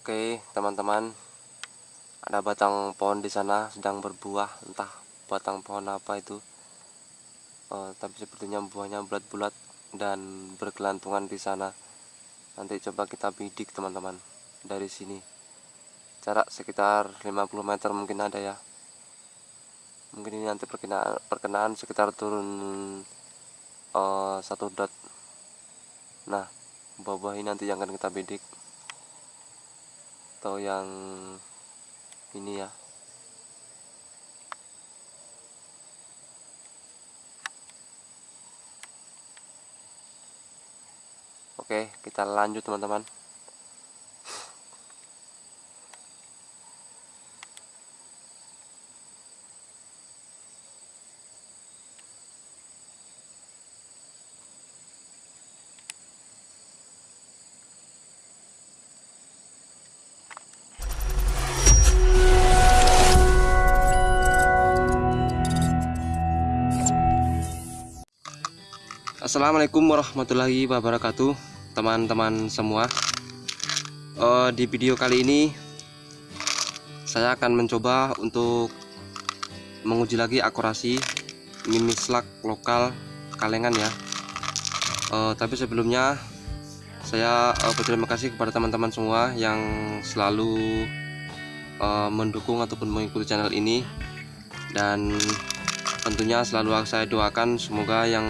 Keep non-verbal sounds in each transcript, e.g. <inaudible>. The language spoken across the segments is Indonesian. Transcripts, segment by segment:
Oke, teman-teman. Ada batang pohon di sana sedang berbuah, entah batang pohon apa itu. Uh, tapi sepertinya buahnya bulat-bulat dan berkelantungan di sana. Nanti coba kita bidik, teman-teman, dari sini. Jarak sekitar 50 meter mungkin ada ya. Mungkin ini nanti perkenaan, perkenaan sekitar turun uh, satu dot. Nah, buah-buah ini nanti yang akan kita bidik atau yang ini ya. Oke kita lanjut teman-teman Assalamualaikum warahmatullahi wabarakatuh teman-teman semua. Uh, di video kali ini saya akan mencoba untuk menguji lagi akurasi mimislak lokal kalengan ya. Uh, tapi sebelumnya saya uh, berterima kasih kepada teman-teman semua yang selalu uh, mendukung ataupun mengikuti channel ini. Dan tentunya selalu saya doakan semoga yang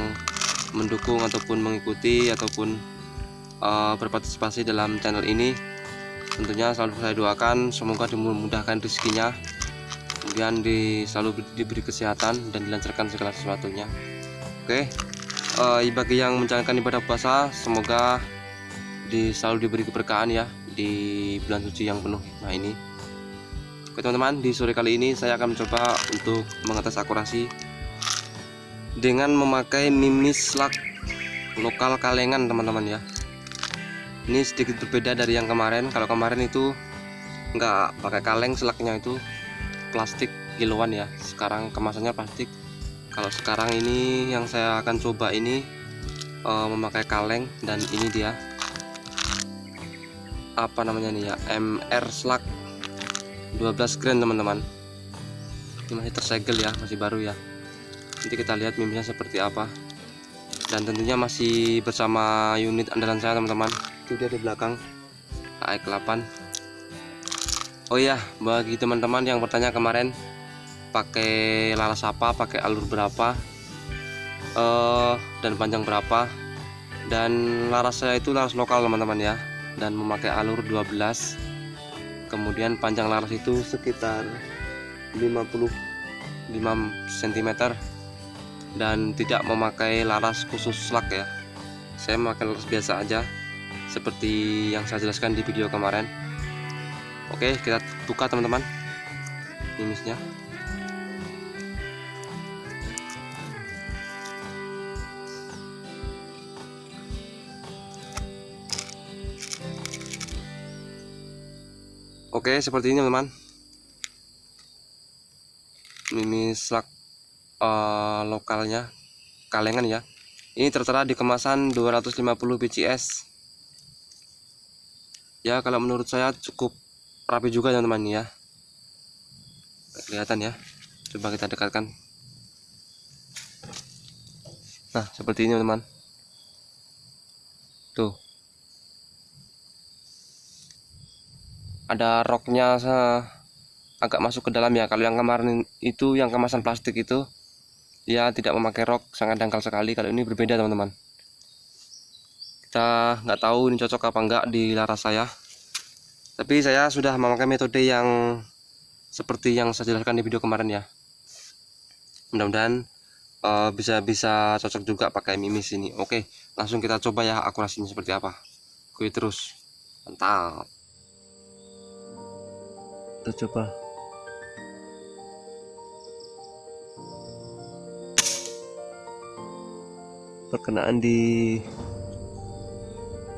mendukung ataupun mengikuti ataupun uh, berpartisipasi dalam channel ini tentunya selalu saya doakan semoga dimudahkan rezekinya kemudian di, selalu diberi kesehatan dan dilancarkan segala sesuatunya. Oke uh, bagi yang menjalankan ibadah puasa semoga di, selalu diberi keberkahan ya di bulan suci yang penuh nah ini. Oke teman-teman di sore kali ini saya akan mencoba untuk mengetes akurasi dengan memakai mimis lak lokal kalengan teman-teman ya. Ini sedikit berbeda dari yang kemarin. Kalau kemarin itu enggak pakai kaleng selaknya itu plastik kiloan ya. Sekarang kemasannya plastik. Kalau sekarang ini yang saya akan coba ini uh, memakai kaleng dan ini dia. Apa namanya nih ya? MR slug. 12 grand teman-teman. Ini masih tersegel ya. Masih baru ya nanti kita lihat mimpinya seperti apa. Dan tentunya masih bersama unit andalan saya teman-teman. Itu dia di belakang. AX 8 Oh iya bagi teman-teman yang bertanya kemarin pakai laras apa pakai alur berapa uh, dan panjang berapa. Dan laras saya itu laras lokal teman-teman ya. Dan memakai alur 12 kemudian panjang laras itu sekitar 55 cm dan tidak memakai laras khusus slug ya. Saya memakai laras biasa aja seperti yang saya jelaskan di video kemarin. Oke kita buka teman-teman minusnya oke seperti ini teman-teman. Mimis slug uh, lokalnya kalengan ya. Ini tertera di kemasan 250 bcs ya kalau menurut saya cukup rapi juga teman-teman ya. Kelihatan ya. Coba kita dekatkan. Nah seperti ini teman-teman. Tuh. Ada roknya agak masuk ke dalam ya. Kalau yang kemarin itu yang kemasan plastik itu dia tidak memakai rok sangat dangkal sekali. Kalau ini berbeda teman-teman. Kita nggak tahu ini cocok apa enggak di laras saya. Tapi saya sudah memakai metode yang seperti yang saya jelaskan di video kemarin ya. Mudah-mudahan uh, bisa bisa cocok juga pakai mimis ini. Oke langsung kita coba ya akurasinya seperti apa. Oke terus. Mantap. Kita coba perkenaan di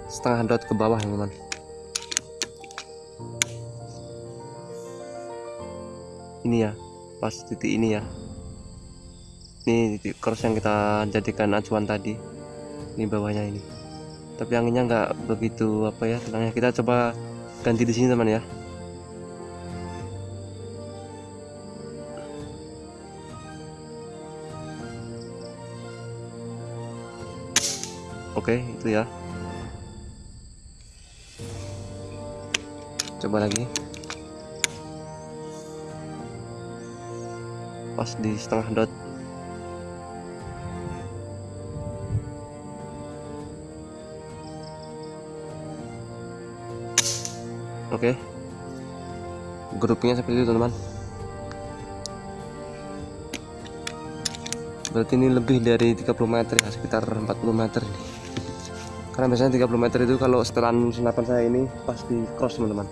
setengah dot ke bawah teman-teman ini ya pas titik ini ya. Ini titik cross yang kita jadikan acuan tadi ini bawahnya ini. Tapi anginnya nggak begitu apa ya tenangnya. Kita coba ganti di sini teman ya oke itu ya. Coba lagi. Pas di setengah dot. Oke. Grupnya seperti itu teman-teman. Berarti ini lebih dari 30 meter ya sekitar 40 meter ini karena biasanya 30 meter itu kalau setelan senapan saya ini pasti cross teman-teman.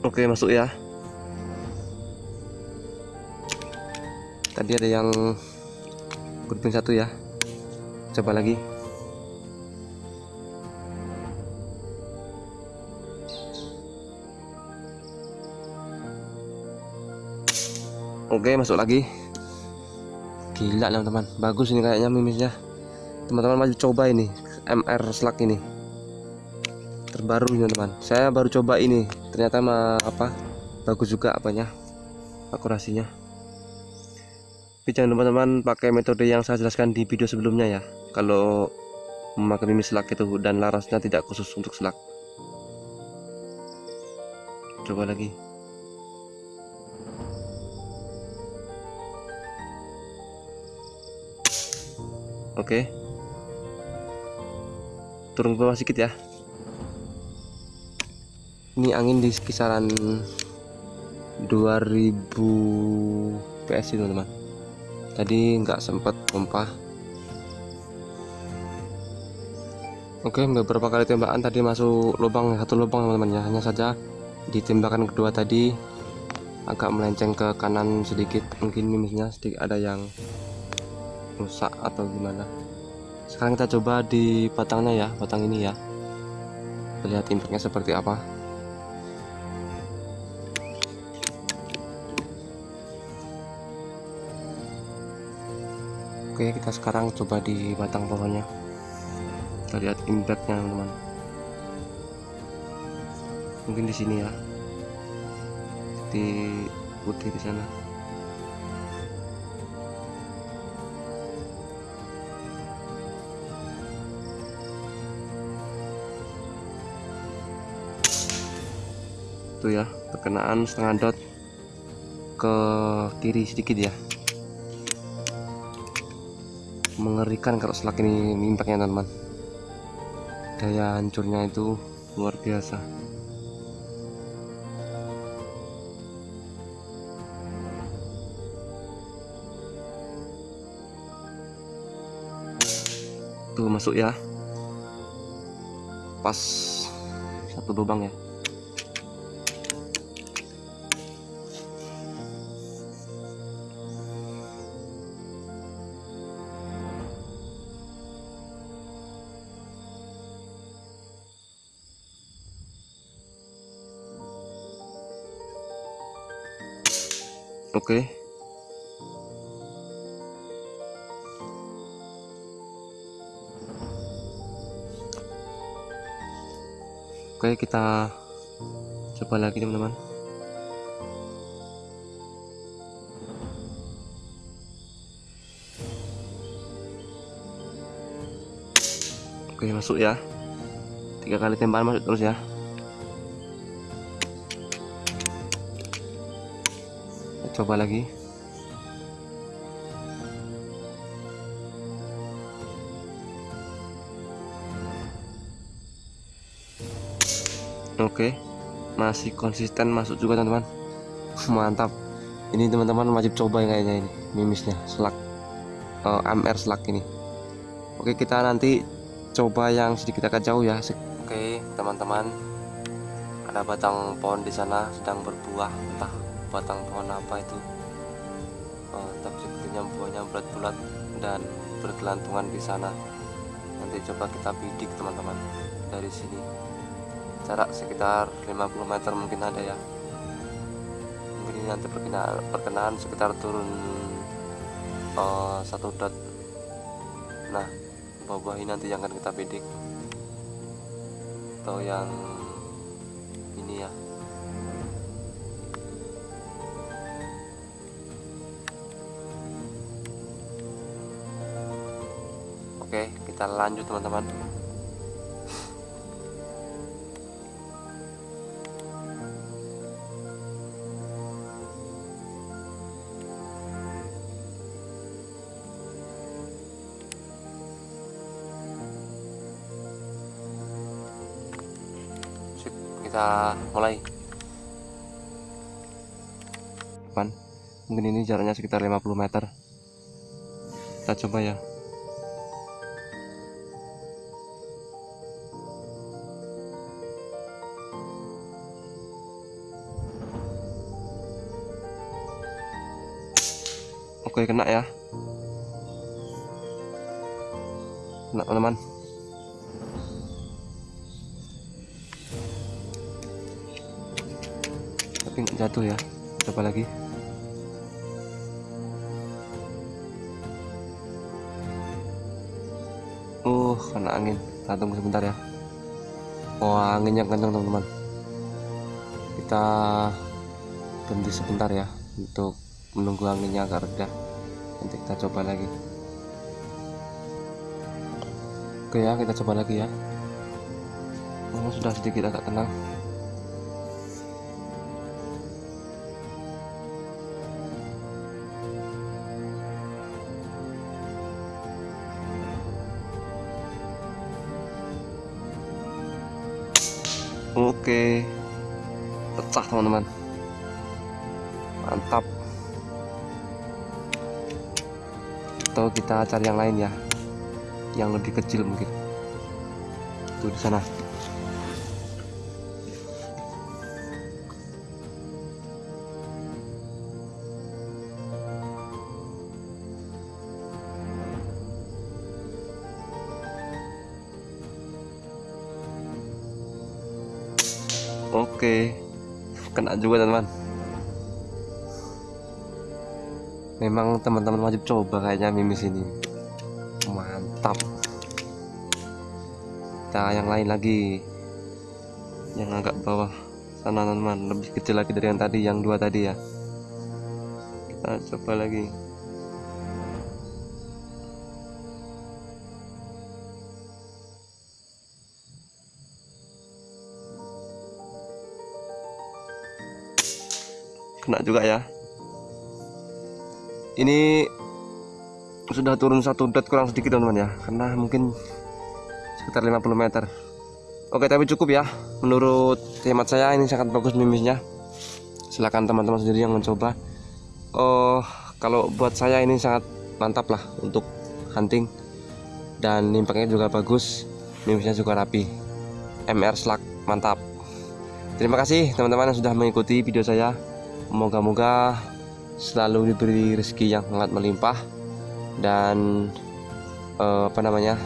Oke masuk ya. Tadi ada yang grouping satu ya. Coba lagi Oke masuk lagi. Gila teman-teman. Bagus ini kayaknya mimisnya. Teman-teman masih coba ini. MR Slack ini. Terbaru ini teman saya baru coba ini. Ternyata mah apa bagus juga apanya akurasinya. Tapi jangan lupa teman pakai metode yang saya jelaskan di video sebelumnya ya. Kalau memakai mimi selak itu dan larasnya tidak khusus untuk selak coba lagi oke. Turun ke bawah sedikit ya. Ini angin di kisaran 2000 PS itu teman tadi nggak sempat pompa. Oke beberapa kali tembakan. Tadi masuk lubang satu lubang teman-teman ya. Hanya saja di tembakan kedua tadi agak melenceng ke kanan sedikit. Mungkin mimisnya sedikit. Ada yang rusak atau gimana. Sekarang kita coba di batangnya ya batang ini ya. Lihat impactnya seperti apa. Oke kita sekarang coba di batang pohonnya kita lihat impactnya teman-teman. Mungkin di sini ya. Di putih di sana tuh ya. Perkenaan setengah dot ke kiri sedikit ya. Mengerikan kalau selak ini impactnya teman-teman. Daya hancurnya itu luar biasa. Tuh masuk ya. Pas satu lubang ya oke. Oke kita coba lagi teman-teman. Oke masuk ya. Tiga kali tembakan masuk terus ya coba lagi. Oke masih konsisten masuk juga teman-teman. <laughs> Mantap. Ini teman-teman wajib coba kayaknya ini mimisnya selak uh, eh, MR selak ini. Oke kita nanti coba yang sedikit agak jauh ya. Oke teman-teman. Ada batang pohon di sana sedang berbuah entah batang pohon apa itu. Oh, tapi sepertinya buahnya bulat-bulat dan bergelantungan di sana. Nanti coba kita bidik teman-teman dari sini. Jarak sekitar 50 meter mungkin ada ya. Mungkin nanti perkenaan, perkenaan sekitar turun uh, satu dot. Nah bawah ini nanti yang akan kita bidik. Atau yang oke kita lanjut teman-teman. Kita mulai. Depan mungkin ini jaraknya sekitar 50 meter. Kita coba ya oke kena ya. Kena teman-teman. Tapi nggak jatuh ya. Coba lagi. Uh kena angin. Kita tunggu sebentar ya. Wah anginnya kencang teman-teman. Kita berhenti sebentar ya untuk menunggu anginnya agak reda nanti kita coba lagi oke ya kita coba lagi ya oh, sudah sedikit agak tenang Oke, pecah teman-teman. Mantap. Atau kita cari yang lain ya, yang lebih kecil mungkin. Tuh di sana. Oke, kena juga teman-teman. Memang teman-teman wajib coba kayaknya mimis ini. Mantap. Kita yang lain lagi, yang agak bawah sana teman-teman, lebih kecil lagi dari yang tadi, yang dua tadi ya. Kita coba lagi. kena juga ya ini sudah turun satu dot kurang sedikit teman-teman ya. Karena mungkin sekitar 50 meter. Oke tapi cukup ya. Menurut hemat saya ini sangat bagus mimisnya. Silahkan teman-teman sendiri yang mencoba. Oh kalau buat saya ini sangat mantap lah untuk hunting. Dan nimpaknya juga bagus. Mimisnya juga rapi. MR slug mantap. Terima kasih teman-teman yang sudah mengikuti video saya. Moga-moga selalu diberi rezeki yang sangat melimpah dan uh, apa namanya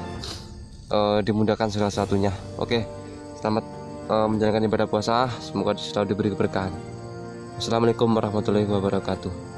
uh, dimudahkan segala satunya. Oke, selamat uh, menjalankan ibadah puasa. Semoga selalu diberi keberkahan. Assalamualaikum warahmatullahi wabarakatuh.